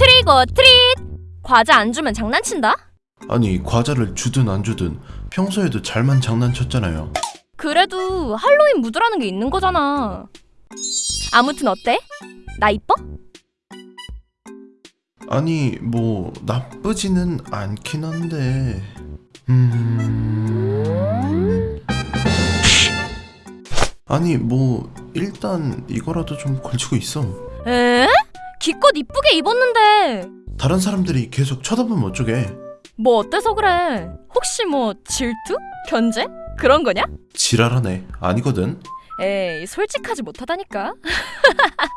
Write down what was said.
아이고 트릿! 과자 안 주면 장난친다? 아니 과자를 주든 안 주든 평소에도 잘만 장난쳤잖아요. 그래도 할로윈 무드라는 게 있는 거잖아. 아무튼 어때? 나 이뻐? 아니 뭐 나쁘지는 않긴 한데 음 아니 뭐 일단 이거라도 좀 걸치고 있어 에? 기껏 이쁘게 입었는데 다른 사람들이 계속 쳐다보면 어쩌게 뭐 어때서 그래? 혹시 뭐 질투? 견제? 그런 거냐? 지랄하네 아니거든 에이 솔직하지 못하다니까.